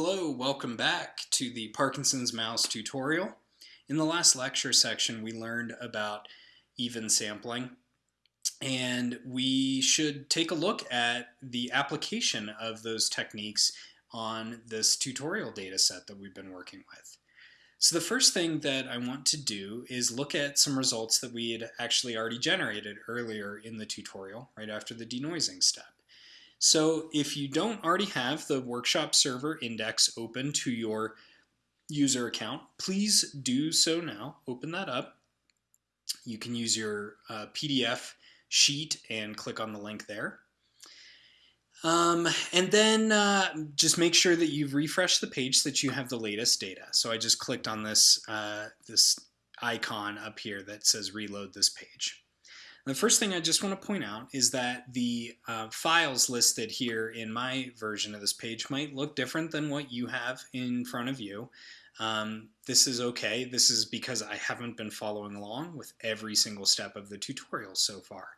Hello, welcome back to the Parkinson's mouse tutorial. In the last lecture section we learned about even sampling and we should take a look at the application of those techniques on this tutorial data set that we've been working with. So the first thing that I want to do is look at some results that we had actually already generated earlier in the tutorial, right after the denoising step. So if you don't already have the workshop server index open to your user account, please do so now. Open that up. You can use your uh, PDF sheet and click on the link there. Um, and then uh, just make sure that you've refreshed the page so that you have the latest data. So I just clicked on this, uh, this icon up here that says reload this page. The first thing I just want to point out is that the uh, files listed here in my version of this page might look different than what you have in front of you. Um, this is okay. This is because I haven't been following along with every single step of the tutorial so far.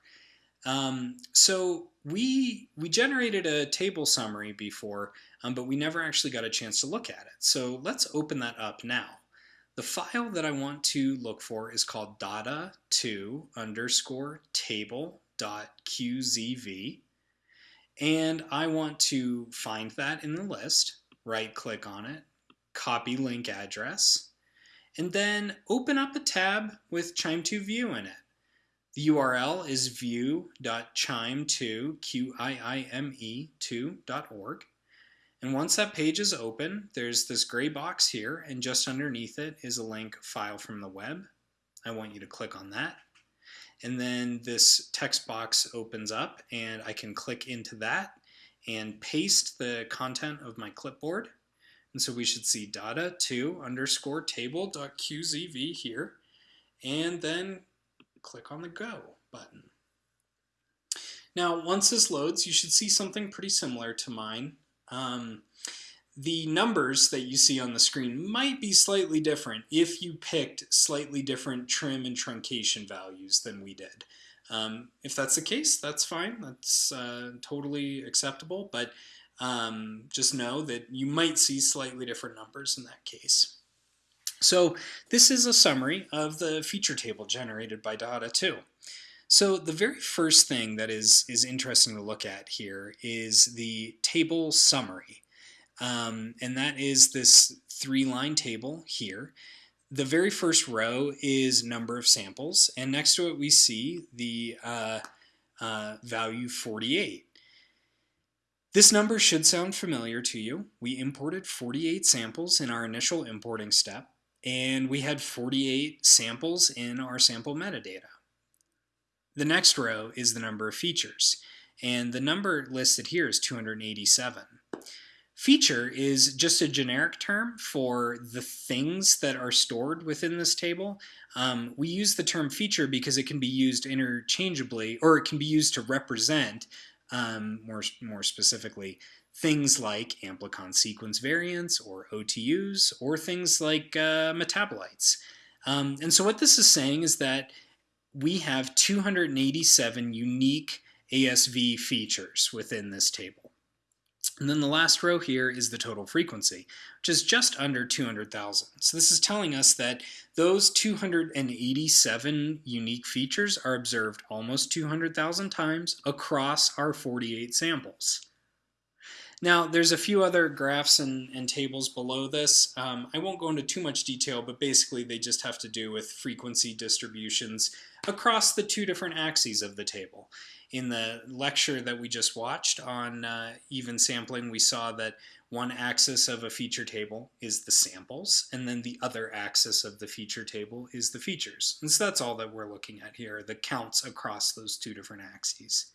Um, so we we generated a table summary before, um, but we never actually got a chance to look at it. So let's open that up now. The file that I want to look for is called dada2 underscore table dot qzv. And I want to find that in the list, right click on it, copy link address, and then open up a tab with QIIME2 view in it. The URL is view.qiime2.org. And once that page is open, there's this gray box here, and just underneath it is a link file from the web. I want you to click on that. And then this text box opens up, and I can click into that and paste the content of my clipboard. And so we should see dada2 underscore table.qzv here, and then click on the go button. Now, once this loads, you should see something pretty similar to mine. Um, the numbers that you see on the screen might be slightly different if you picked slightly different trim and truncation values than we did. Um, if that's the case, that's fine. That's uh, totally acceptable, but um, just know that you might see slightly different numbers in that case. So this is a summary of the feature table generated by DADA2. So the very first thing that is, is interesting to look at here is the table summary. Um, and that is this three-line table here. The very first row is number of samples, and next to it we see the uh, uh, value 48. This number should sound familiar to you. We imported 48 samples in our initial importing step, and we had 48 samples in our sample metadata. The next row is the number of features, and the number listed here is 287. Feature is just a generic term for the things that are stored within this table. Um, we use the term feature because it can be used interchangeably, or it can be used to represent, um, more, more specifically, things like amplicon sequence variants, or OTUs, or things like uh, metabolites. Um, and so what this is saying is that we have 287 unique ASV features within this table. And then the last row here is the total frequency, which is just under 200,000. So this is telling us that those 287 unique features are observed almost 200,000 times across our 48 samples. Now, there's a few other graphs and, and tables below this. Um, I won't go into too much detail, but basically they just have to do with frequency distributions across the two different axes of the table. In the lecture that we just watched on uh, even sampling, we saw that one axis of a feature table is the samples, and then the other axis of the feature table is the features. And so that's all that we're looking at here, the counts across those two different axes.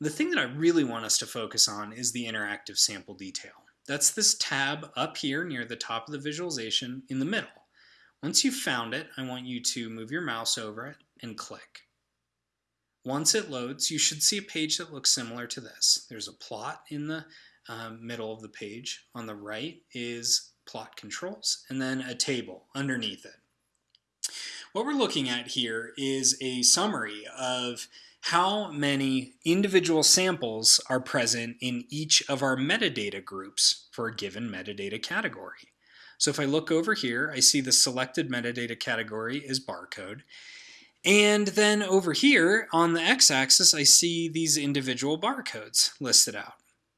The thing that I really want us to focus on is the interactive sample detail. That's this tab up here near the top of the visualization in the middle. Once you've found it, I want you to move your mouse over it and click. Once it loads, you should see a page that looks similar to this. There's a plot in the um, middle of the page. On the right is plot controls, and then a table underneath it. What we're looking at here is a summary of how many individual samples are present in each of our metadata groups for a given metadata category. So if I look over here, I see the selected metadata category is barcode. And then over here on the x-axis, I see these individual barcodes listed out.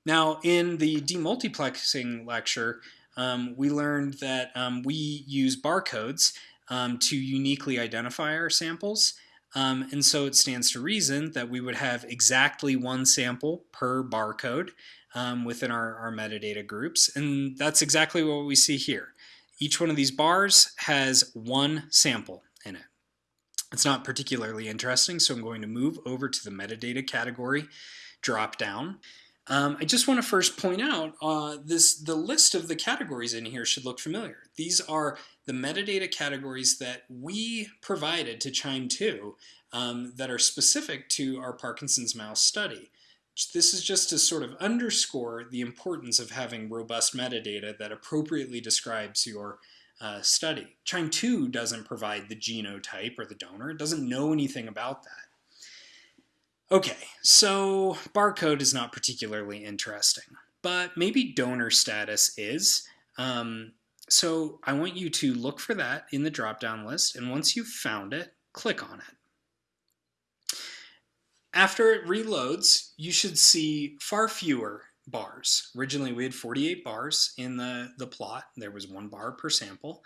Now in the demultiplexing lecture, um, we learned that um, we use barcodes um, to uniquely identify our samples. Um, and so it stands to reason that we would have exactly one sample per barcode um, within our, our metadata groups. And that's exactly what we see here. Each one of these bars has one sample in it. It's not particularly interesting, so I'm going to move over to the metadata category drop down. Um, I just want to first point out uh, this the list of the categories in here should look familiar. These are the metadata categories that we provided to QIIME 2 um, that are specific to our Parkinson's mouse study. This is just to sort of underscore the importance of having robust metadata that appropriately describes your uh, study. QIIME 2 doesn't provide the genotype or the donor. It doesn't know anything about that. Okay, so barcode is not particularly interesting, but maybe donor status is. Um, so I want you to look for that in the drop-down list, and once you've found it, click on it. After it reloads, you should see far fewer bars. Originally we had 48 bars in the, the plot. There was one bar per sample.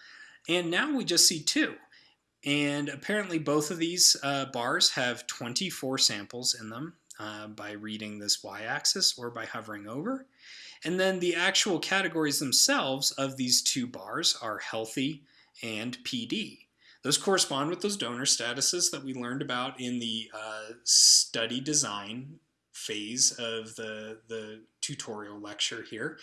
And now we just see two. And apparently both of these uh, bars have 24 samples in them uh, by reading this y-axis or by hovering over. And then the actual categories themselves of these two bars are healthy and PD. Those correspond with those donor statuses that we learned about in the uh, study design phase of the, the tutorial lecture here.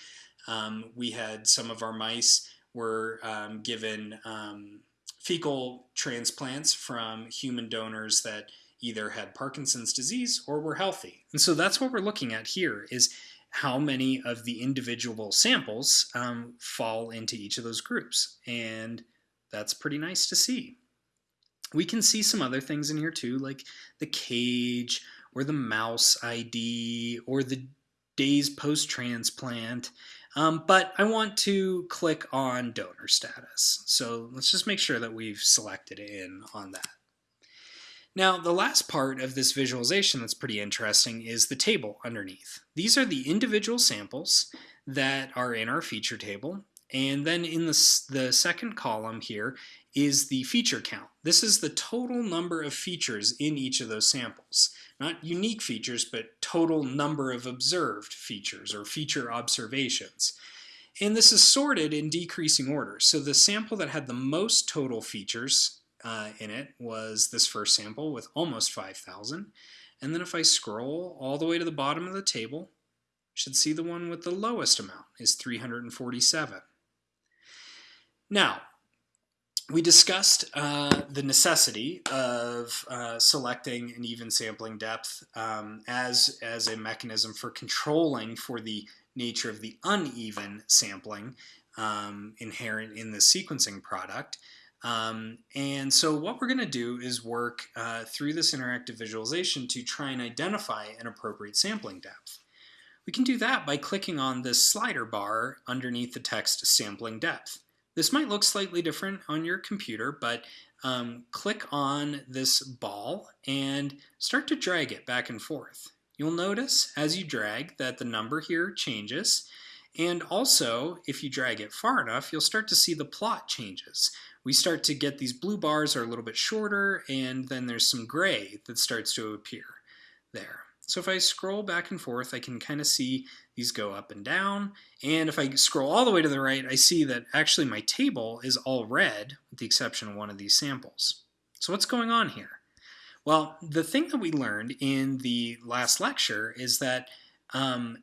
Um, we had some of our mice were um, given um, fecal transplants from human donors that either had Parkinson's disease or were healthy. And so that's what we're looking at here is how many of the individual samples um, fall into each of those groups. And that's pretty nice to see. We can see some other things in here too, like the cage or the mouse ID or the days post-transplant. Um, but I want to click on donor status. So let's just make sure that we've selected in on that. Now, the last part of this visualization that's pretty interesting is the table underneath. These are the individual samples that are in our feature table. And then in the, the second column here is the feature count. This is the total number of features in each of those samples. Not unique features, but total number of observed features or feature observations. And this is sorted in decreasing order. So the sample that had the most total features uh, in it was this first sample with almost 5,000. And then if I scroll all the way to the bottom of the table, should see the one with the lowest amount is 347. Now, we discussed uh, the necessity of uh, selecting an even sampling depth um, as, as a mechanism for controlling for the nature of the uneven sampling um, inherent in the sequencing product. Um, and so what we're going to do is work uh, through this interactive visualization to try and identify an appropriate sampling depth. We can do that by clicking on this slider bar underneath the text sampling depth. This might look slightly different on your computer, but um, click on this ball and start to drag it back and forth. You'll notice as you drag that the number here changes. And also, if you drag it far enough, you'll start to see the plot changes. We start to get these blue bars are a little bit shorter, and then there's some gray that starts to appear there. So if I scroll back and forth, I can kind of see these go up and down. And if I scroll all the way to the right, I see that actually my table is all red, with the exception of one of these samples. So what's going on here? Well, the thing that we learned in the last lecture is that um,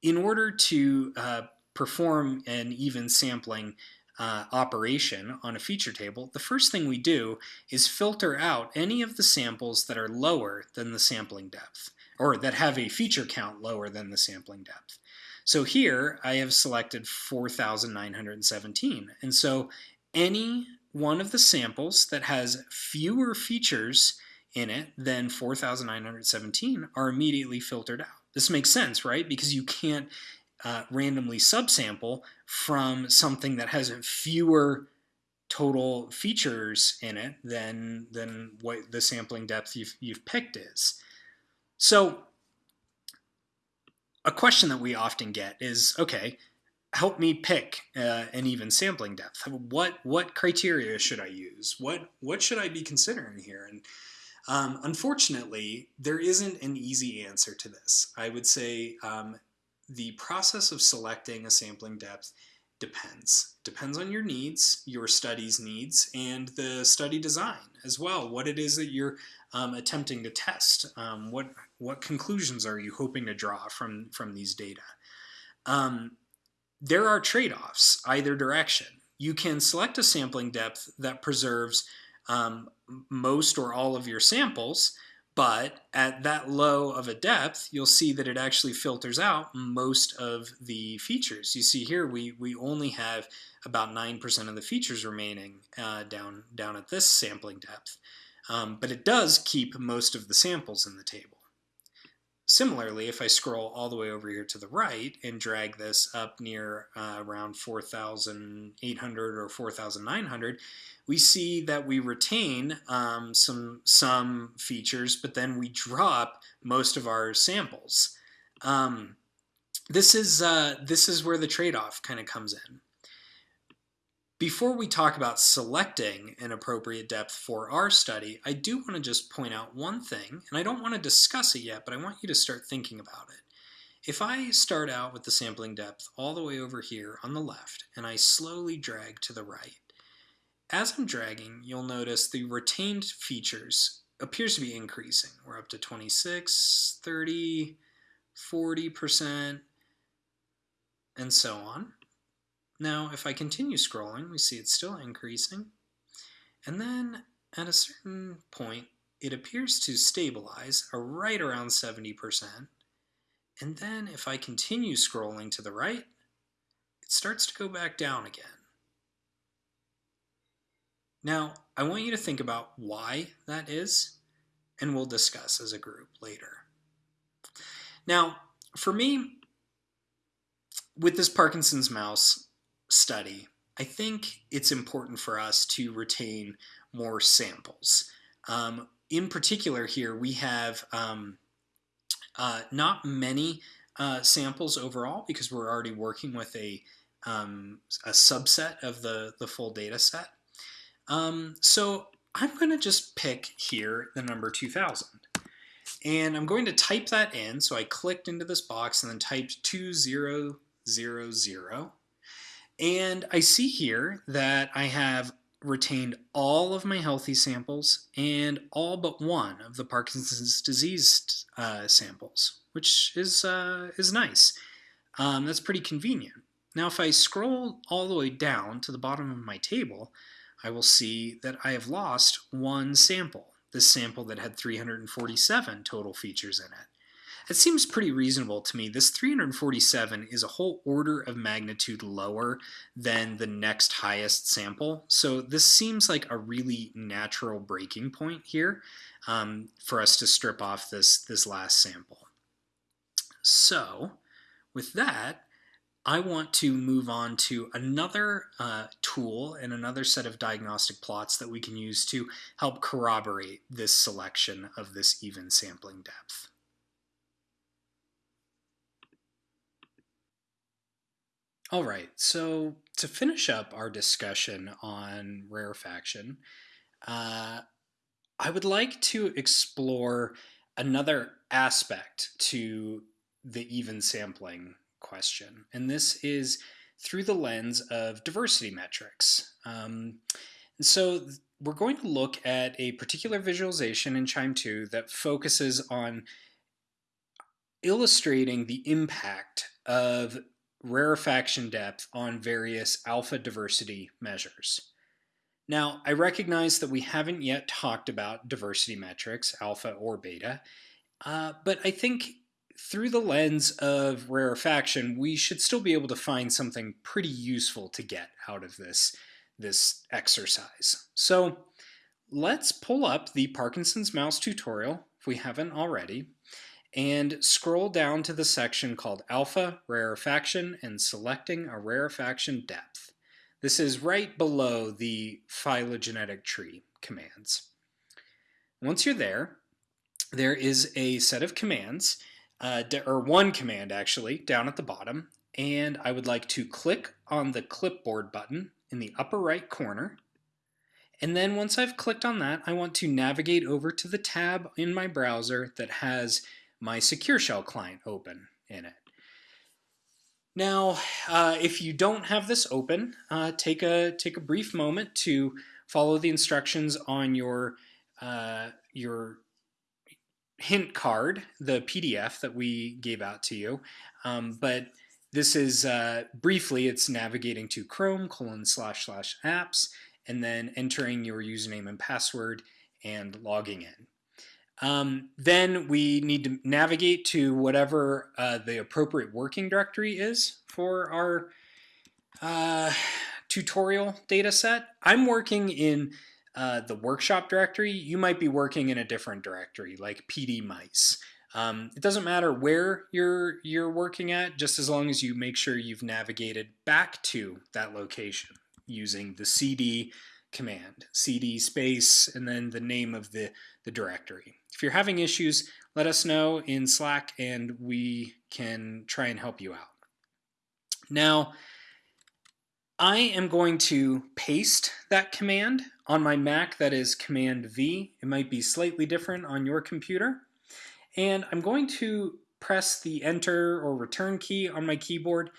in order to uh, perform an even sampling uh, operation on a feature table, the first thing we do is filter out any of the samples that are lower than the sampling depth or that have a feature count lower than the sampling depth. So here I have selected 4,917. And so any one of the samples that has fewer features in it than 4,917 are immediately filtered out. This makes sense, right? Because you can't uh, randomly subsample from something that has fewer total features in it than than what the sampling depth you've, you've picked is. So a question that we often get is, okay, help me pick uh, an even sampling depth. What what criteria should I use? What what should I be considering here? And um, unfortunately, there isn't an easy answer to this. I would say um, the process of selecting a sampling depth depends. Depends on your needs, your study's needs, and the study design as well. What it is that you're um, attempting to test. Um, what what conclusions are you hoping to draw from from these data? Um, there are trade-offs either direction. You can select a sampling depth that preserves um, most or all of your samples, but at that low of a depth, you'll see that it actually filters out most of the features. You see here, we, we only have about 9% of the features remaining uh, down, down at this sampling depth. Um, but it does keep most of the samples in the table. Similarly, if I scroll all the way over here to the right and drag this up near uh, around 4,800 or 4,900, we see that we retain um, some, some features, but then we drop most of our samples. Um, this, is, uh, this is where the trade-off kind of comes in. Before we talk about selecting an appropriate depth for our study, I do want to just point out one thing, and I don't want to discuss it yet, but I want you to start thinking about it. If I start out with the sampling depth all the way over here on the left, and I slowly drag to the right, as I'm dragging, you'll notice the retained features appears to be increasing. We're up to 26, 30, 40%, and so on. Now, if I continue scrolling, we see it's still increasing. And then at a certain point, it appears to stabilize right around 70%. And then if I continue scrolling to the right, it starts to go back down again. Now, I want you to think about why that is, and we'll discuss as a group later. Now, for me, with this Parkinson's mouse study, I think it's important for us to retain more samples. Um, in particular here, we have um, uh, not many uh, samples overall because we're already working with a, um, a subset of the, the full data set. Um, so I'm going to just pick here the number 2000. And I'm going to type that in. So I clicked into this box and then typed 2000. And I see here that I have retained all of my healthy samples and all but one of the Parkinson's disease uh, samples, which is, uh, is nice. Um, that's pretty convenient. Now if I scroll all the way down to the bottom of my table, I will see that I have lost one sample, this sample that had 347 total features in it. It seems pretty reasonable to me. This 347 is a whole order of magnitude lower than the next highest sample. So this seems like a really natural breaking point here um, for us to strip off this, this last sample. So with that, I want to move on to another uh, tool and another set of diagnostic plots that we can use to help corroborate this selection of this even sampling depth. All right, so to finish up our discussion on rarefaction, uh, I would like to explore another aspect to the even sampling question, and this is through the lens of diversity metrics. Um, and so we're going to look at a particular visualization in QIIME 2 that focuses on illustrating the impact of rarefaction depth on various alpha diversity measures. Now, I recognize that we haven't yet talked about diversity metrics, alpha or beta, uh, but I think through the lens of rarefaction, we should still be able to find something pretty useful to get out of this, this exercise. So let's pull up the Parkinson's mouse tutorial, if we haven't already, and scroll down to the section called Alpha Rarefaction and Selecting a Rarefaction Depth. This is right below the phylogenetic tree commands. Once you're there, there is a set of commands, uh, or one command actually, down at the bottom, and I would like to click on the clipboard button in the upper right corner. And then once I've clicked on that, I want to navigate over to the tab in my browser that has my Secure Shell client open in it. Now, uh, if you don't have this open, uh, take a take a brief moment to follow the instructions on your uh, your hint card, the PDF that we gave out to you. Um, but this is uh, briefly, it's navigating to Chrome colon slash slash apps and then entering your username and password and logging in. Um, then we need to navigate to whatever uh, the appropriate working directory is for our uh, tutorial data set. I'm working in uh, the workshop directory. You might be working in a different directory like PD mice. Um, it doesn't matter where you're you're working at, just as long as you make sure you've navigated back to that location using the cd command, cd space, and then the name of the, the directory. If you're having issues, let us know in Slack and we can try and help you out. Now, I am going to paste that command on my Mac, that is Command V. It might be slightly different on your computer. And I'm going to press the Enter or Return key on my keyboard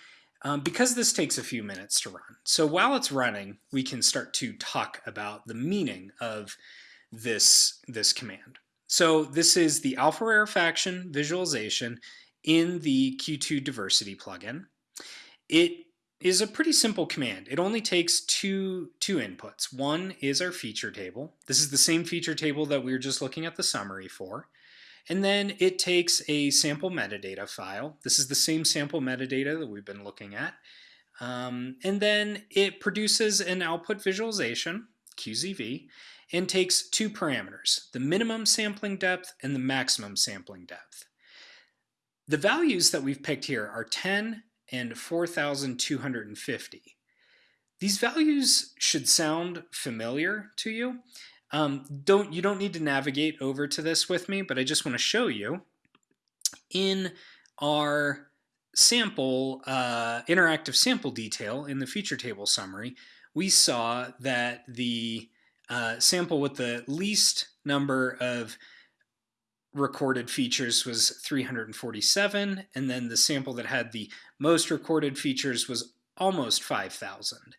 um, because this takes a few minutes to run. So while it's running, we can start to talk about the meaning of this, this command. So this is the alpha rarefaction visualization in the Q2 diversity plugin. It is a pretty simple command. It only takes two, two inputs. One is our feature table. This is the same feature table that we were just looking at the summary for. And then it takes a sample metadata file. This is the same sample metadata that we've been looking at. Um, and then it produces an output visualization, QZV, and takes two parameters, the minimum sampling depth and the maximum sampling depth. The values that we've picked here are 10 and 4,250. These values should sound familiar to you. Um, don't You don't need to navigate over to this with me, but I just want to show you in our sample, uh, interactive sample detail in the feature table summary, we saw that the uh, sample with the least number of recorded features was 347, and then the sample that had the most recorded features was almost 5,000.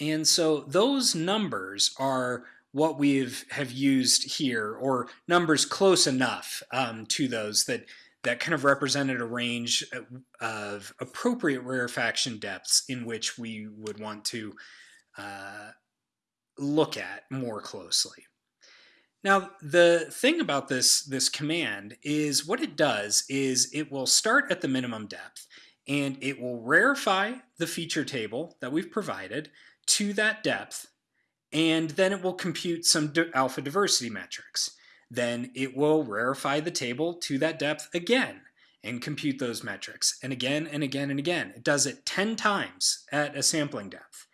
And so those numbers are what we have used here, or numbers close enough um, to those that that kind of represented a range of appropriate rarefaction depths in which we would want to uh, look at more closely. Now, the thing about this, this command is what it does is it will start at the minimum depth and it will rarefy the feature table that we've provided to that depth and then it will compute some alpha diversity metrics. Then it will rarefy the table to that depth again and compute those metrics and again and again and again. It does it 10 times at a sampling depth.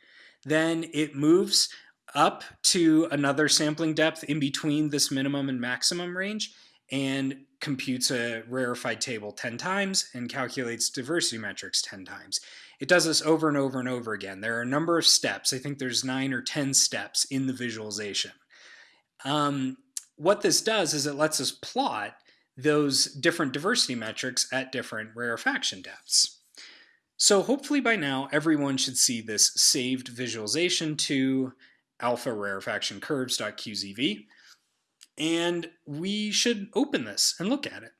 Then it moves up to another sampling depth in between this minimum and maximum range and computes a rarefied table 10 times and calculates diversity metrics 10 times. It does this over and over and over again. There are a number of steps. I think there's nine or 10 steps in the visualization. Um, what this does is it lets us plot those different diversity metrics at different rarefaction depths. So hopefully by now everyone should see this saved visualization to alpha rarefaction curves.qzv. And we should open this and look at it.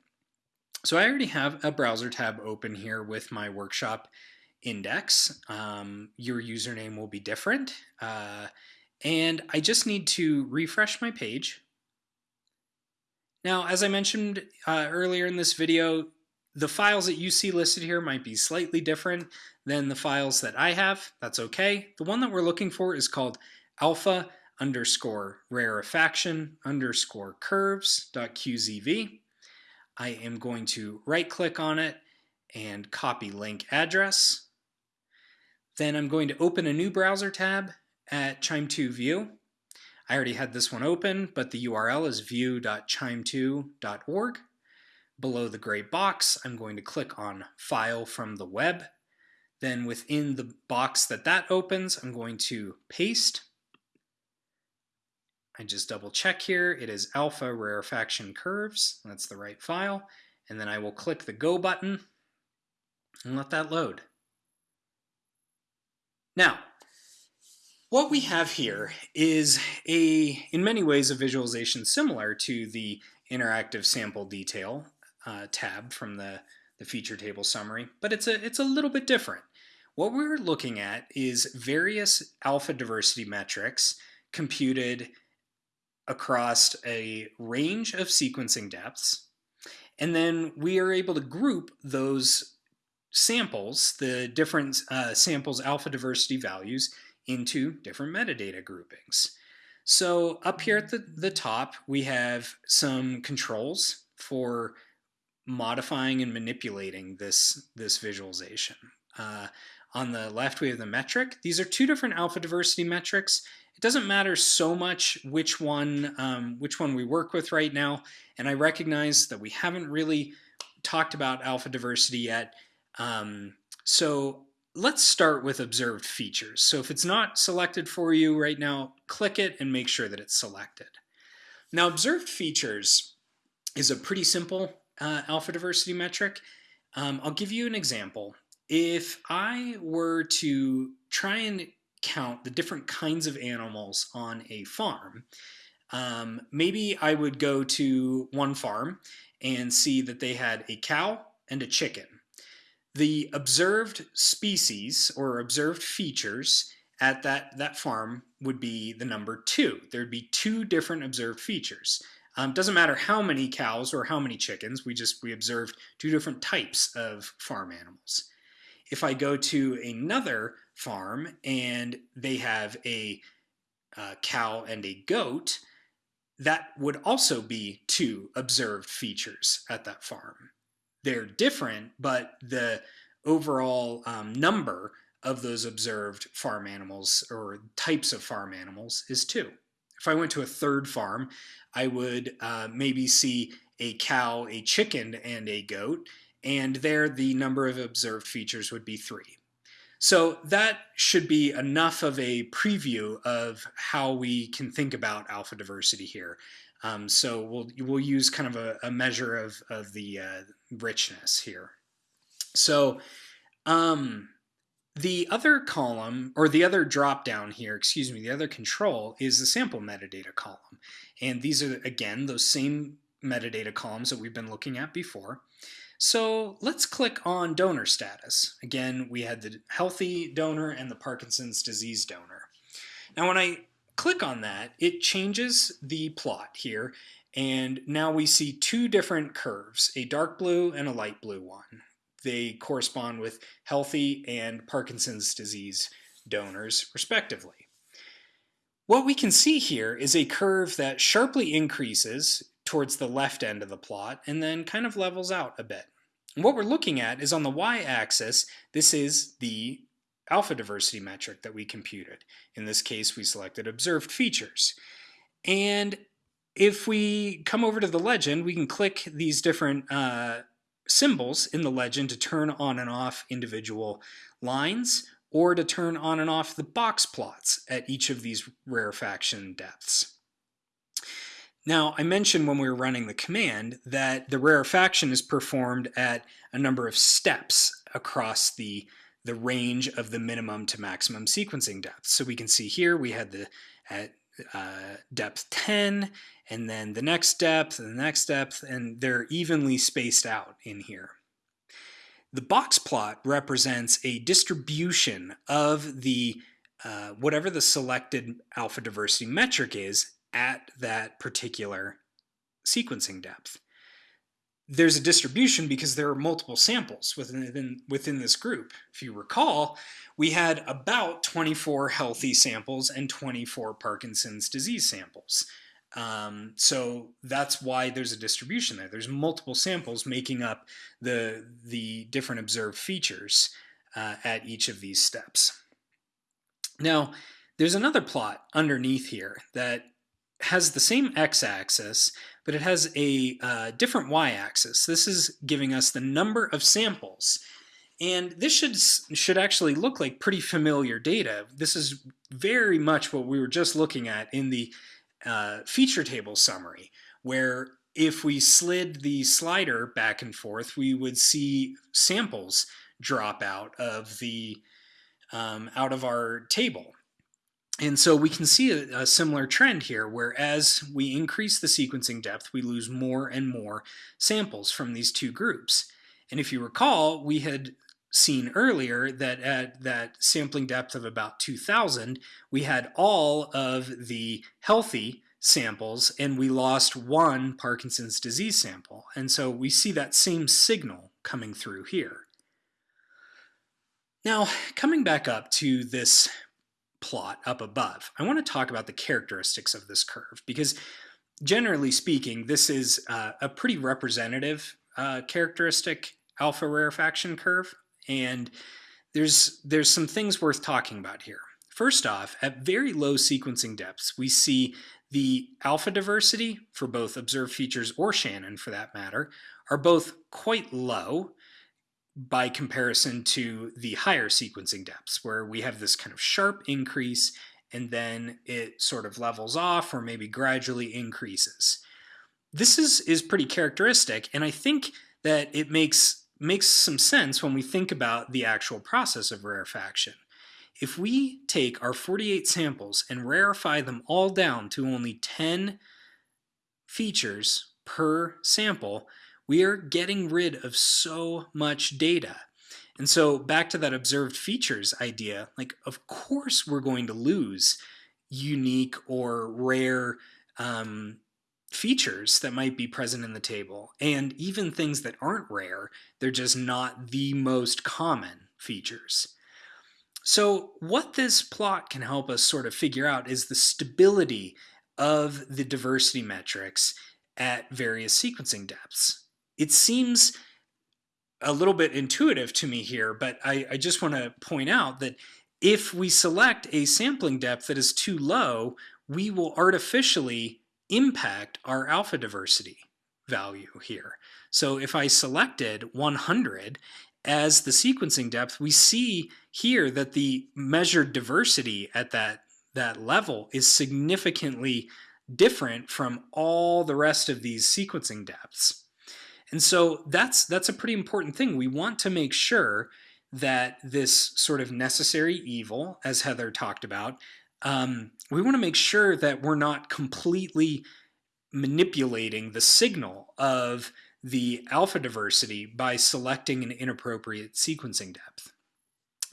So I already have a browser tab open here with my workshop index. Um, your username will be different. Uh, and I just need to refresh my page. Now, as I mentioned uh, earlier in this video, the files that you see listed here might be slightly different than the files that I have. That's okay. The one that we're looking for is called alpha underscore rarefaction underscore curves dot QZV. I am going to right click on it and copy link address. Then I'm going to open a new browser tab at QIIME2 View. I already had this one open, but the URL is view.qiime2.org. Below the gray box, I'm going to click on File from the Web. Then within the box that that opens, I'm going to paste. I just double check here. It is alpha rarefaction curves. That's the right file. And then I will click the Go button and let that load. Now, what we have here is a, in many ways, a visualization similar to the interactive sample detail uh, tab from the, the feature table summary, but it's a, it's a little bit different. What we're looking at is various alpha diversity metrics computed across a range of sequencing depths, and then we are able to group those samples, the different uh, samples alpha diversity values, into different metadata groupings. So up here at the, the top, we have some controls for modifying and manipulating this, this visualization. Uh, on the left, we have the metric. These are two different alpha diversity metrics. It doesn't matter so much which one, um, which one we work with right now. And I recognize that we haven't really talked about alpha diversity yet. Um, so let's start with observed features. So if it's not selected for you right now, click it and make sure that it's selected. Now observed features is a pretty simple uh, alpha diversity metric. Um, I'll give you an example. If I were to try and count the different kinds of animals on a farm, um, maybe I would go to one farm and see that they had a cow and a chicken. The observed species or observed features at that, that farm would be the number two. There'd be two different observed features. Um, doesn't matter how many cows or how many chickens, we just we observed two different types of farm animals. If I go to another farm and they have a uh, cow and a goat, that would also be two observed features at that farm they're different, but the overall um, number of those observed farm animals or types of farm animals is two. If I went to a third farm, I would uh, maybe see a cow, a chicken, and a goat, and there the number of observed features would be three. So that should be enough of a preview of how we can think about alpha diversity here. Um, so we'll, we'll use kind of a, a measure of, of the uh, richness here. So um, the other column, or the other drop down here, excuse me, the other control is the sample metadata column. And these are, again, those same metadata columns that we've been looking at before. So let's click on donor status. Again, we had the healthy donor and the Parkinson's disease donor. Now when I click on that, it changes the plot here. And now we see two different curves, a dark blue and a light blue one. They correspond with healthy and Parkinson's disease donors, respectively. What we can see here is a curve that sharply increases towards the left end of the plot and then kind of levels out a bit. And what we're looking at is on the y-axis, this is the alpha diversity metric that we computed. In this case, we selected observed features. And if we come over to the legend, we can click these different uh, symbols in the legend to turn on and off individual lines or to turn on and off the box plots at each of these rarefaction depths. Now, I mentioned when we were running the command that the rarefaction is performed at a number of steps across the the range of the minimum to maximum sequencing depth. So we can see here we had the at uh, depth 10 and then the next depth and the next depth and they're evenly spaced out in here. The box plot represents a distribution of the uh, whatever the selected alpha diversity metric is at that particular sequencing depth. there's a distribution because there are multiple samples within, within this group. If you recall, we had about 24 healthy samples and 24 Parkinson's disease samples. Um, so that's why there's a distribution there. There's multiple samples making up the, the different observed features uh, at each of these steps. Now, there's another plot underneath here that has the same x-axis, but it has a uh, different y-axis. This is giving us the number of samples. And this should, should actually look like pretty familiar data. This is very much what we were just looking at in the uh, feature table summary, where if we slid the slider back and forth, we would see samples drop out of the um, out of our table. And so we can see a, a, similar trend here, where as we increase the sequencing depth, we lose more and more samples from these two groups. And if you recall, we had seen earlier that at that sampling depth of about 2000, we had all of the healthy samples and we lost one Parkinson's disease sample. And so we see that same signal coming through here. Now, coming back up to this plot up above. I want to talk about the characteristics of this curve because generally speaking, this is uh, a pretty representative uh, characteristic alpha rarefaction curve. And there's, there's some things worth talking about here. First off, at very low sequencing depths, we see the alpha diversity for both observed features or Shannon for that matter are both quite low by comparison to the higher sequencing depths where we have this kind of sharp increase and then it sort of levels off or maybe gradually increases. This is, is pretty characteristic and I think that it makes, makes some sense when we think about the actual process of rarefaction. If we take our 48 samples and rarefy them all down to only 10 features per sample, we are getting rid of so much data. And so back to that observed features idea, like of course we're going to lose unique or rare um, features that might be present in the table. And even things that aren't rare, they're just not the most common features. So what this plot can help us sort of figure out is the stability of the diversity metrics at various sequencing depths it seems a little bit intuitive to me here, but I, I just want to point out that if we select a sampling depth that is too low, we will artificially impact our alpha diversity value here. So if I selected 100 as the sequencing depth, we see here that the measured diversity at that, that level is significantly different from all the rest of these sequencing depths. And so that's that's a pretty important thing. We want to make sure that this sort of necessary evil, as Heather talked about, um, we want to make sure that we're not completely manipulating the signal of the alpha diversity by selecting an inappropriate sequencing depth.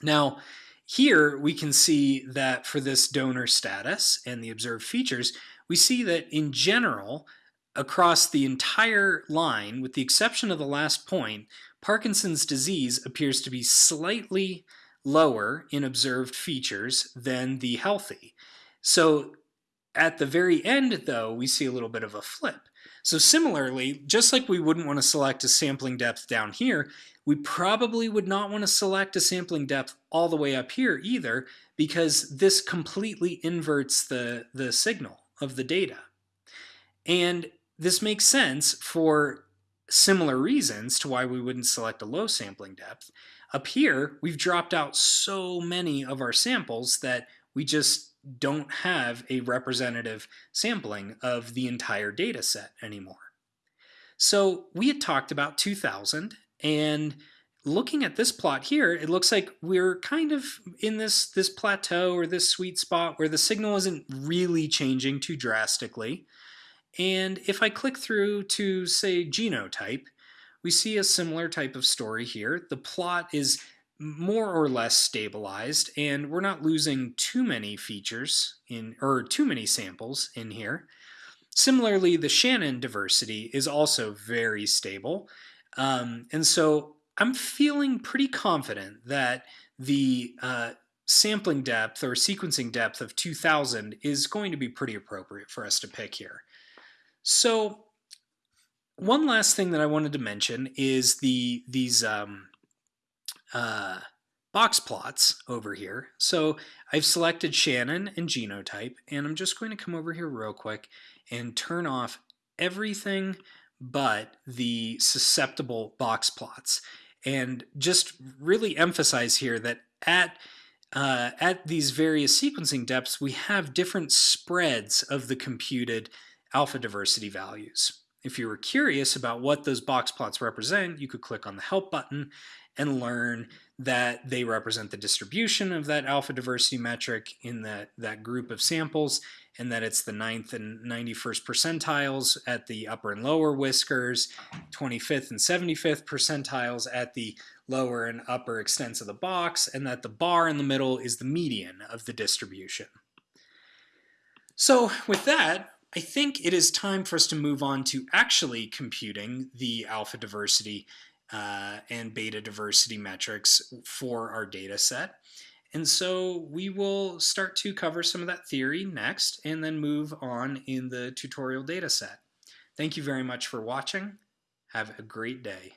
Now, here we can see that for this donor status and the observed features, we see that in general, across the entire line, with the exception of the last point, Parkinson's disease appears to be slightly lower in observed features than the healthy. So at the very end, though, we see a little bit of a flip. So similarly, just like we wouldn't want to select a sampling depth down here, we probably would not want to select a sampling depth all the way up here either, because this completely inverts the, the signal of the data. And this makes sense for similar reasons to why we wouldn't select a low sampling depth. Up here, we've dropped out so many of our samples that we just don't have a representative sampling of the entire data set anymore. So we had talked about 2000 and looking at this plot here, it looks like we're kind of in this, this plateau or this sweet spot where the signal isn't really changing too drastically. And if I click through to, say, genotype, we see a similar type of story here. The plot is more or less stabilized, and we're not losing too many features in or too many samples in here. Similarly, the Shannon diversity is also very stable. Um, and so I'm feeling pretty confident that the uh, sampling depth or sequencing depth of 2000 is going to be pretty appropriate for us to pick here. So one last thing that I wanted to mention is the these um, uh, box plots over here. So I've selected Shannon and genotype, and I'm just going to come over here real quick and turn off everything but the susceptible box plots. And just really emphasize here that at uh, at these various sequencing depths, we have different spreads of the computed alpha diversity values. If you were curious about what those box plots represent, you could click on the Help button and learn that they represent the distribution of that alpha diversity metric in that, that group of samples, and that it's the 9th and 91st percentiles at the upper and lower whiskers, 25th and 75th percentiles at the lower and upper extents of the box, and that the bar in the middle is the median of the distribution. So with that, I think it is time for us to move on to actually computing the alpha diversity uh, and beta diversity metrics for our data set. And so we will start to cover some of that theory next and then move on in the tutorial data set. Thank you very much for watching. Have a great day.